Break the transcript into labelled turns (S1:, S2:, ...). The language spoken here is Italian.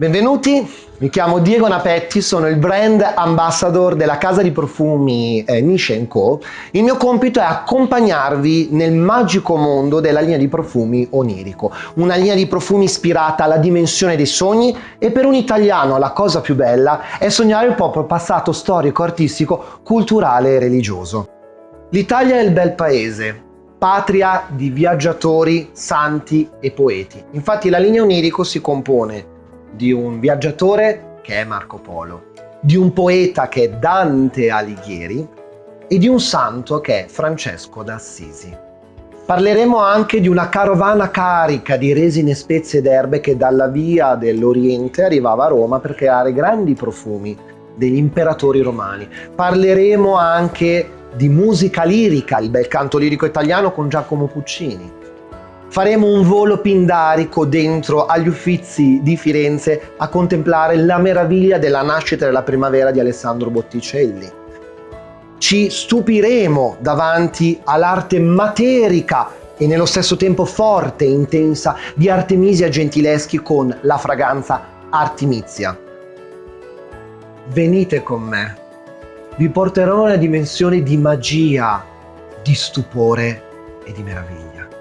S1: Benvenuti, mi chiamo Diego Napetti, sono il brand ambassador della casa di profumi eh, Niche Co. Il mio compito è accompagnarvi nel magico mondo della linea di profumi onirico, una linea di profumi ispirata alla dimensione dei sogni e per un italiano la cosa più bella è sognare il proprio passato storico, artistico, culturale e religioso. L'Italia è il bel paese, patria di viaggiatori, santi e poeti. Infatti la linea onirico si compone di un viaggiatore che è Marco Polo, di un poeta che è Dante Alighieri e di un santo che è Francesco d'Assisi. Parleremo anche di una carovana carica di resine, spezie ed erbe che dalla via dell'Oriente arrivava a Roma per creare grandi profumi degli imperatori romani. Parleremo anche di musica lirica, il bel canto lirico italiano con Giacomo Puccini, faremo un volo pindarico dentro agli Uffizi di Firenze a contemplare la meraviglia della nascita della primavera di Alessandro Botticelli. Ci stupiremo davanti all'arte materica e nello stesso tempo forte e intensa di Artemisia Gentileschi con la fragranza Artimizia. Venite con me, vi porterò una dimensione di magia, di stupore e di meraviglia.